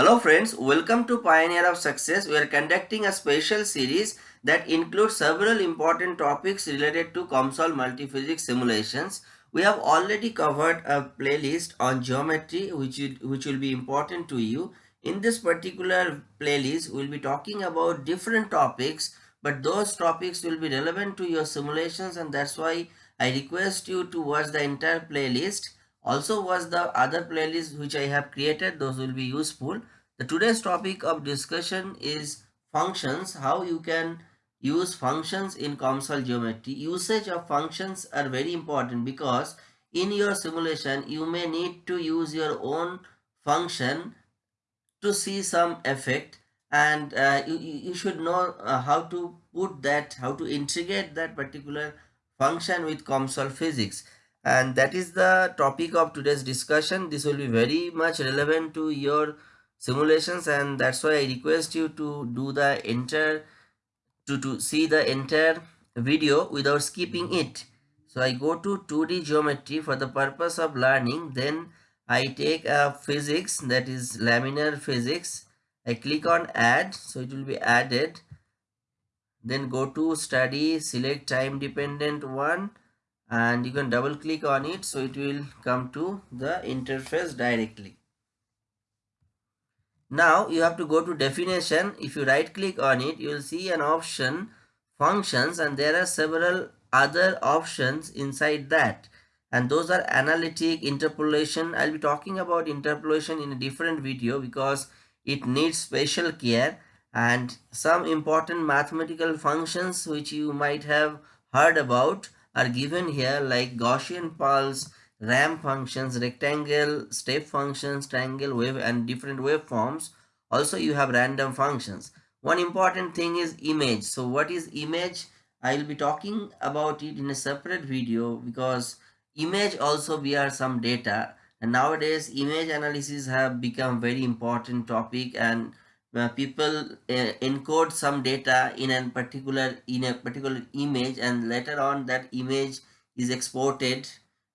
Hello friends, welcome to Pioneer of Success. We are conducting a special series that includes several important topics related to COMSOL multiphysics simulations. We have already covered a playlist on geometry which, which will be important to you. In this particular playlist, we'll be talking about different topics but those topics will be relevant to your simulations and that's why I request you to watch the entire playlist also watch the other playlists which I have created those will be useful. The today's topic of discussion is functions how you can use functions in COMSOL geometry. Usage of functions are very important because in your simulation you may need to use your own function to see some effect and uh, you, you should know uh, how to put that how to integrate that particular function with COMSOL physics and that is the topic of today's discussion. This will be very much relevant to your simulations and that's why i request you to do the entire to to see the entire video without skipping it. So i go to 2d geometry for the purpose of learning. Then i take a physics that is laminar physics. I click on add so it will be added. Then go to study select time dependent one and you can double click on it so it will come to the interface directly. Now you have to go to definition. If you right click on it you will see an option functions and there are several other options inside that. And those are analytic interpolation. I'll be talking about interpolation in a different video because it needs special care and some important mathematical functions which you might have heard about are given here like Gaussian pulse, ramp functions, rectangle, step functions, triangle wave and different waveforms. Also you have random functions. One important thing is image. So what is image? I will be talking about it in a separate video because image also we are some data and nowadays image analysis have become very important topic and uh, people uh, encode some data in a particular in a particular image and later on that image is exported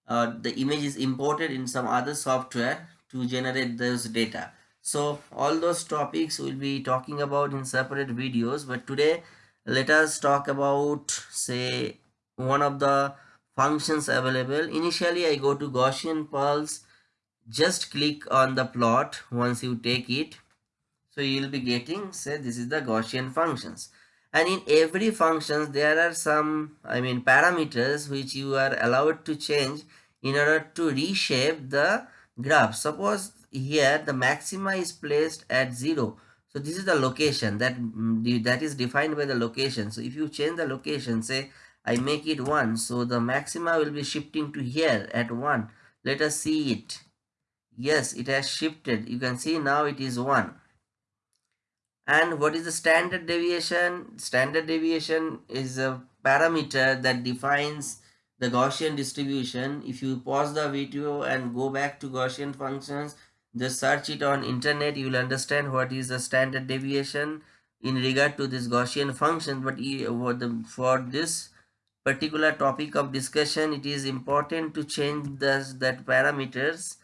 uh, the image is imported in some other software to generate those data. So all those topics we'll be talking about in separate videos but today let us talk about say one of the functions available. Initially i go to gaussian pulse. Just click on the plot once you take it so you will be getting say this is the Gaussian functions and in every functions there are some I mean parameters which you are allowed to change in order to reshape the graph. Suppose here the maxima is placed at 0. So this is the location that mm, that is defined by the location. So if you change the location say I make it 1 so the maxima will be shifting to here at 1. Let us see it. Yes it has shifted you can see now it is 1 and what is the standard deviation? Standard deviation is a parameter that defines the Gaussian distribution. If you pause the video and go back to Gaussian functions just search it on internet you will understand what is the standard deviation in regard to this Gaussian function. But for this particular topic of discussion it is important to change this that parameters.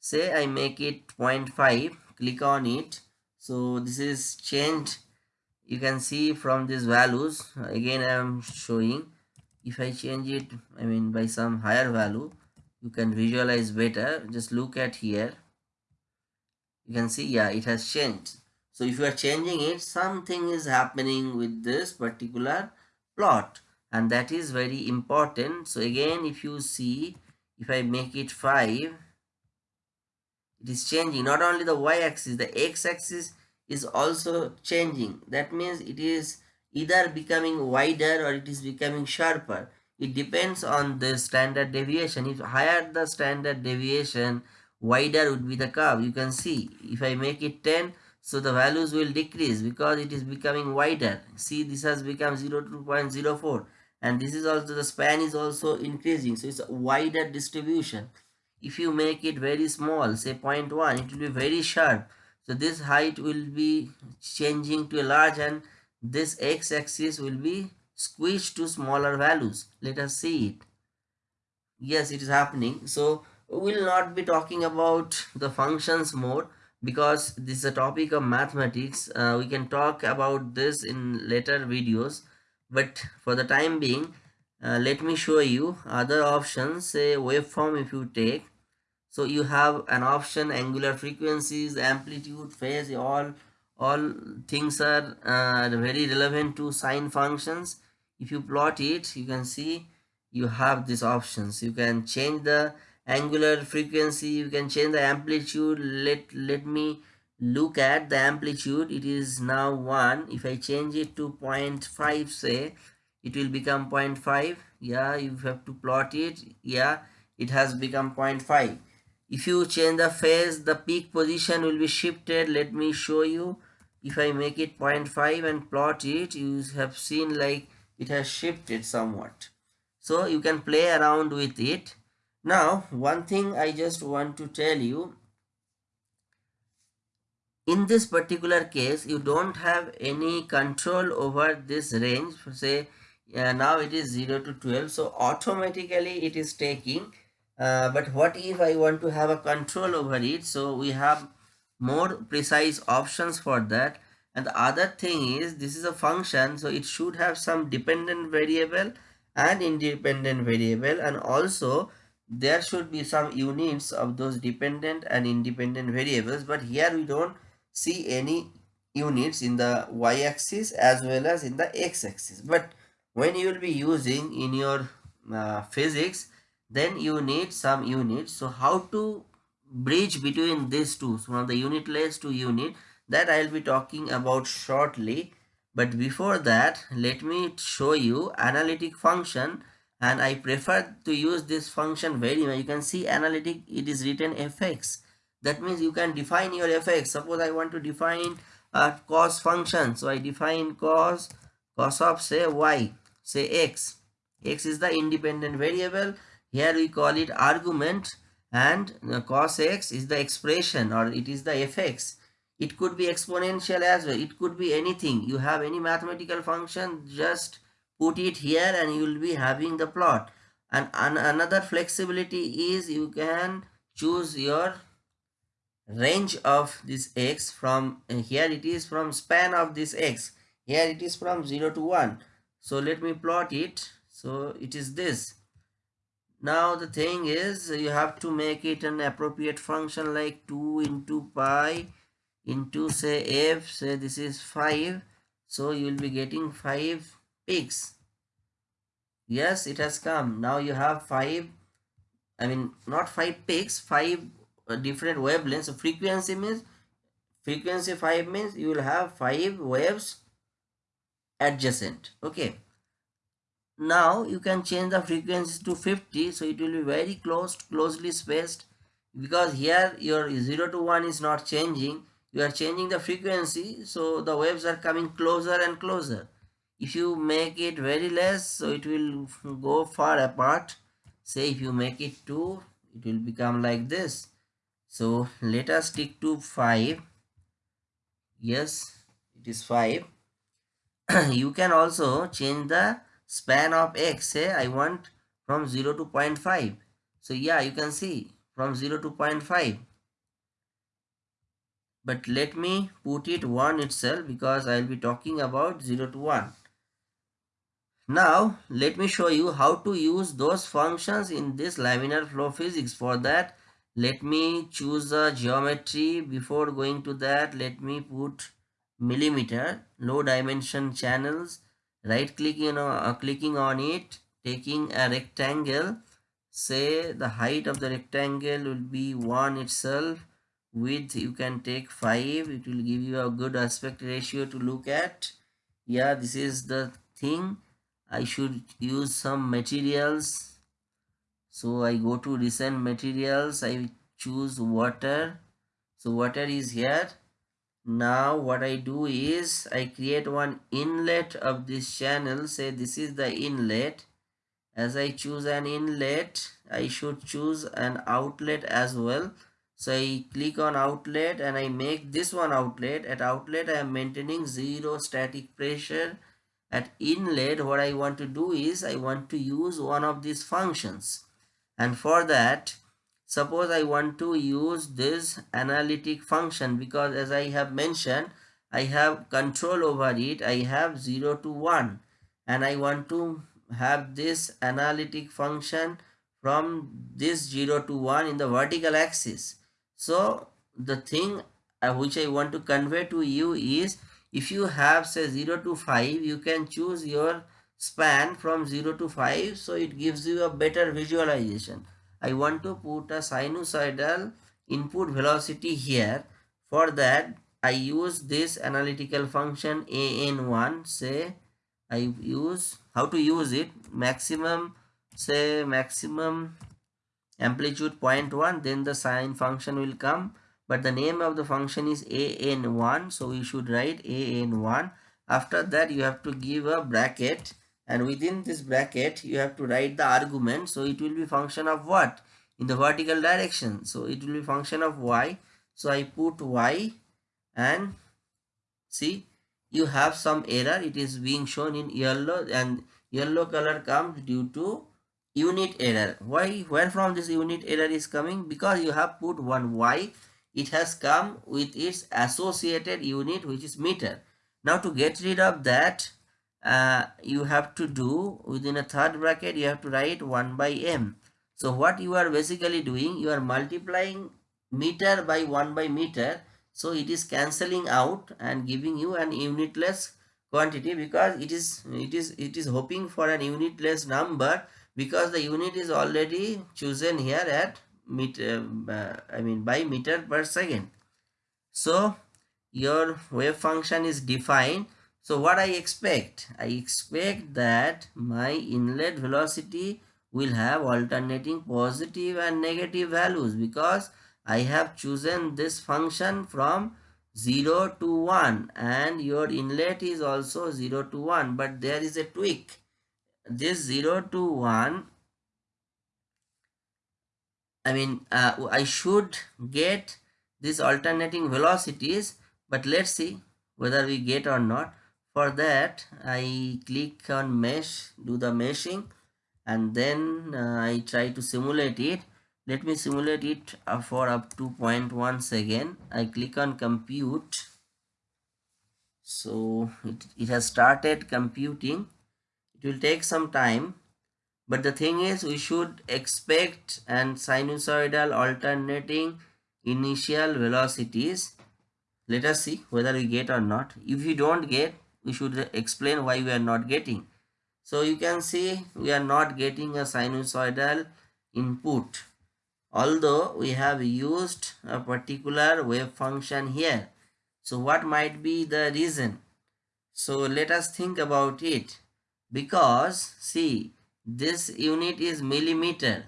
Say I make it 0.5 click on it so this is changed. You can see from these values again i am showing. If i change it i mean by some higher value you can visualize better. Just look at here. You can see yeah it has changed. So if you are changing it something is happening with this particular plot. And that is very important. So again if you see if i make it 5 it is changing. Not only the y-axis the x-axis is also changing. That means it is either becoming wider or it is becoming sharper. It depends on the standard deviation. If higher the standard deviation wider would be the curve. You can see if i make it 10 so the values will decrease because it is becoming wider. See this has become 0 to 0.04 and this is also the span is also increasing. So it's a wider distribution. If you make it very small say 0.1 it will be very sharp so this height will be changing to a large and this x-axis will be squeezed to smaller values. Let us see it. Yes it is happening. So we will not be talking about the functions more because this is a topic of mathematics. Uh, we can talk about this in later videos. But for the time being uh, let me show you other options say waveform if you take so you have an option angular frequencies amplitude phase all all things are uh, very relevant to sine functions. If you plot it you can see you have these options. You can change the angular frequency you can change the amplitude. Let let me look at the amplitude. It is now 1 if i change it to 0.5 say it will become 0.5 yeah you have to plot it. Yeah it has become 0.5 if you change the phase the peak position will be shifted. Let me show you. If i make it 0.5 and plot it you have seen like it has shifted somewhat. So you can play around with it. Now one thing i just want to tell you. In this particular case you don't have any control over this range. Say uh, now it is 0 to 12 so automatically it is taking uh, but what if i want to have a control over it? So we have more precise options for that. And the other thing is this is a function so it should have some dependent variable and independent variable. And also there should be some units of those dependent and independent variables. But here we don't see any units in the y-axis as well as in the x-axis. But when you will be using in your uh, physics then you need some units so how to bridge between these two so from the unitless to unit that i'll be talking about shortly but before that let me show you analytic function and I prefer to use this function very much. You can see analytic it is written fx. That means you can define your fx. Suppose I want to define a cos function. So I define cos cos of say y say x. x is the independent variable. Here we call it argument and cos x is the expression or it is the fx. It could be exponential as well. It could be anything. You have any mathematical function just put it here and you will be having the plot and an another flexibility is you can choose your range of this x from uh, here it is from span of this x here it is from 0 to 1 so let me plot it so it is this now the thing is you have to make it an appropriate function like 2 into pi into say f say this is 5 so you will be getting 5 peaks yes it has come. Now you have five i mean not five peaks five uh, different wavelengths. So frequency means frequency 5 means you will have five waves adjacent. Okay now you can change the frequency to 50 so it will be very close closely spaced. Because here your 0 to 1 is not changing you are changing the frequency so the waves are coming closer and closer. If you make it very less so it will go far apart. Say if you make it 2 it will become like this. So let us stick to 5 yes it is 5 you can also change the span of x say i want from 0 to 0.5 so yeah you can see from 0 to 0.5 but let me put it 1 itself because I will be talking about 0 to 1 now let me show you how to use those functions in this laminar flow physics. For that let me choose a geometry. Before going to that let me put millimeter low dimension channels right clicking on, uh, clicking on it taking a rectangle. Say the height of the rectangle will be 1 itself. Width you can take 5 it will give you a good aspect ratio to look at. Yeah this is the thing. I should use some materials. So I go to recent materials. I choose water. So water is here now what I do is I create one inlet of this channel. Say this is the inlet. As I choose an inlet I should choose an outlet as well. So I click on outlet and I make this one outlet. At outlet I am maintaining zero static pressure. At inlet what I want to do is I want to use one of these functions. And for that suppose I want to use this analytic function because as I have mentioned I have control over it. I have 0 to 1 and I want to have this analytic function from this 0 to 1 in the vertical axis. So the thing uh, which I want to convey to you is if you have say 0 to 5 you can choose your span from 0 to 5 so it gives you a better visualization I want to put a sinusoidal input velocity here. For that I use this analytical function an1 say I use how to use it? Maximum say maximum amplitude 0.1 then the sine function will come. But the name of the function is an1 so we should write an1 after that you have to give a bracket and within this bracket you have to write the argument. So it will be function of what? In the vertical direction. So it will be function of y. So i put y. And see you have some error. It is being shown in yellow. And yellow color comes due to unit error. Why? Where from this unit error is coming? Because you have put one y. It has come with its associated unit which is meter. Now to get rid of that uh, you have to do within a third bracket you have to write 1 by m. So what you are basically doing you are multiplying meter by 1 by meter. So it is cancelling out and giving you an unitless quantity because it is it is it is hoping for an unitless number because the unit is already chosen here at meter uh, i mean by meter per second. So your wave function is defined so what i expect? I expect that my inlet velocity will have alternating positive and negative values because I have chosen this function from 0 to 1 and your inlet is also 0 to 1 but there is a tweak this 0 to 1 I mean uh, I should get these alternating velocities but let's see whether we get or not for that I click on mesh do the meshing and then uh, I try to simulate it. Let me simulate it uh, for up to 0.1 second I click on compute. So it, it has started computing. It will take some time but the thing is we should expect and sinusoidal alternating initial velocities. Let us see whether we get or not. If you don't get we should explain why we are not getting so you can see we are not getting a sinusoidal input although we have used a particular wave function here. So what might be the reason? So let us think about it because see this unit is millimeter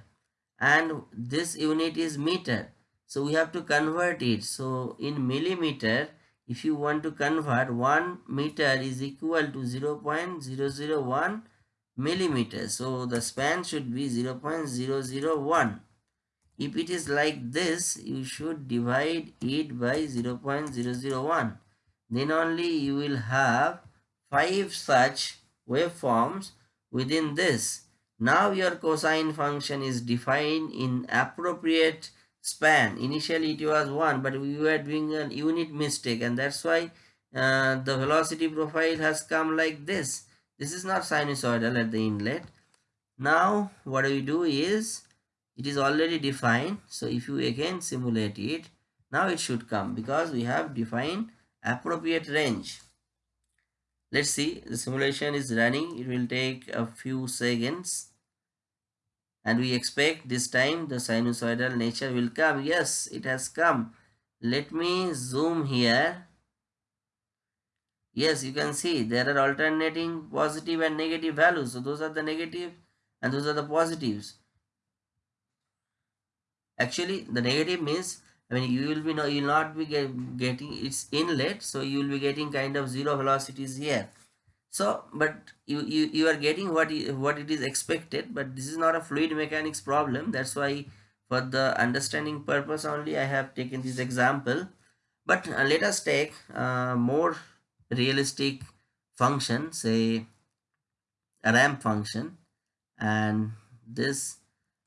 and this unit is meter. So we have to convert it. So in millimeter if you want to convert 1 meter is equal to 0 0.001 millimeter so the span should be 0 0.001 if it is like this you should divide it by 0 0.001 then only you will have five such waveforms within this. Now your cosine function is defined in appropriate span. Initially it was 1 but we were doing a unit mistake and that's why uh, the velocity profile has come like this. This is not sinusoidal at the inlet. Now what we do is it is already defined so if you again simulate it now it should come because we have defined appropriate range. Let's see the simulation is running. It will take a few seconds and we expect this time the sinusoidal nature will come. Yes it has come. Let me zoom here. Yes you can see there are alternating positive and negative values. So those are the negative and those are the positives. Actually the negative means I mean you will be no you will not be get, getting its inlet. So you will be getting kind of zero velocities here so but you, you you are getting what what it is expected but this is not a fluid mechanics problem. That's why for the understanding purpose only i have taken this example. But uh, let us take a more realistic function say a ramp function. And this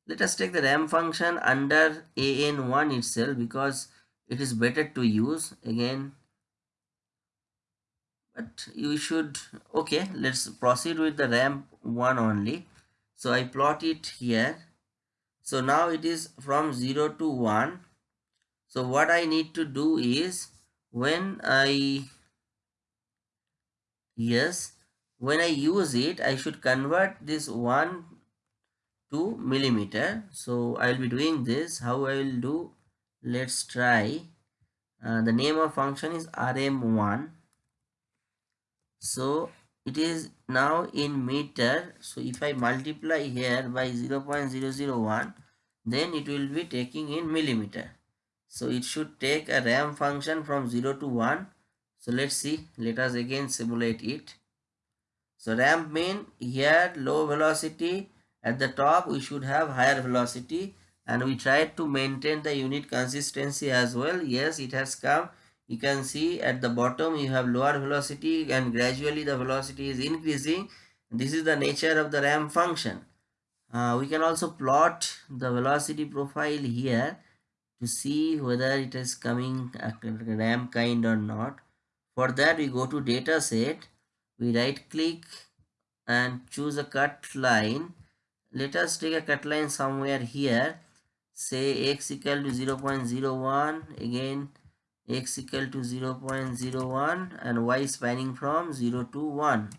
let us take the ramp function under an1 itself because it is better to use. Again but you should okay let's proceed with the ramp one only. So i plot it here. So now it is from 0 to 1 so what i need to do is when i yes when i use it i should convert this 1 to millimeter. So i will be doing this. How i will do? Let's try. Uh, the name of function is rm1 so it is now in meter. So if i multiply here by 0 0.001 then it will be taking in millimeter. So it should take a ramp function from 0 to 1 so let's see. Let us again simulate it. So ramp mean here low velocity. At the top we should have higher velocity. And we tried to maintain the unit consistency as well. Yes it has come you can see at the bottom you have lower velocity and gradually the velocity is increasing. This is the nature of the ramp function. Uh, we can also plot the velocity profile here to see whether it is coming a ramp kind or not. For that we go to data set. We right click and choose a cut line. Let us take a cut line somewhere here. Say x equal to 0 0.01 again x equal to 0 0.01 and y spanning from 0 to 1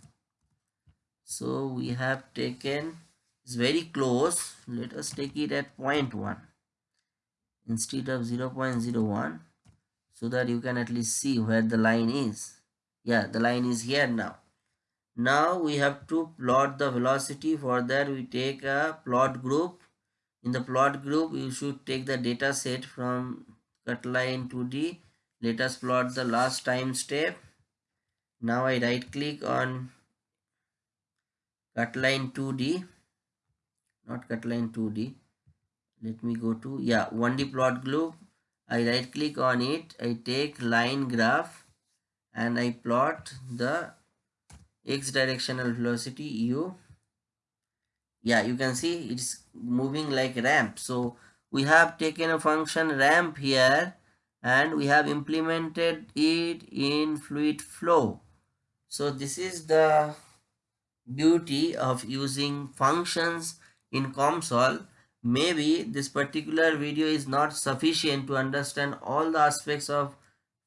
so we have taken it's very close. Let us take it at 0.1 instead of 0 0.01 so that you can at least see where the line is. Yeah the line is here now. Now we have to plot the velocity. For that we take a plot group. In the plot group you should take the data set from cut line 2d let us plot the last time step. Now I right click on cut line 2d not cut line 2d let me go to yeah 1d plot group I right click on it. I take line graph and I plot the x directional velocity u. Yeah you can see it's moving like ramp. So we have taken a function ramp here and we have implemented it in fluid flow. So this is the beauty of using functions in COMSOL. Maybe this particular video is not sufficient to understand all the aspects of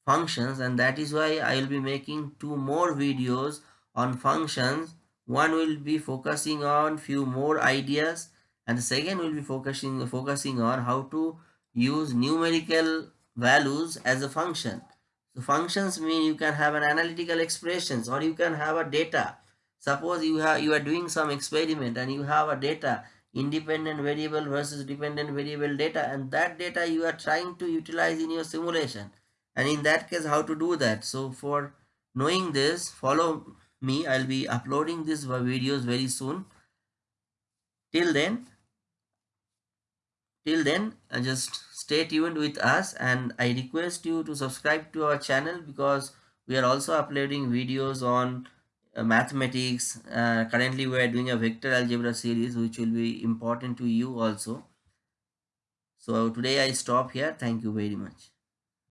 functions and that is why I will be making two more videos on functions. One will be focusing on few more ideas and the second will be focusing focusing on how to use numerical values as a function. So functions mean you can have an analytical expressions or you can have a data. Suppose you have you are doing some experiment and you have a data independent variable versus dependent variable data and that data you are trying to utilize in your simulation and in that case how to do that so for knowing this follow me i'll be uploading these videos very soon till then till then uh, just stay tuned with us and i request you to subscribe to our channel because we are also uploading videos on uh, mathematics. Uh, currently we are doing a vector algebra series which will be important to you also. So today i stop here. Thank you very much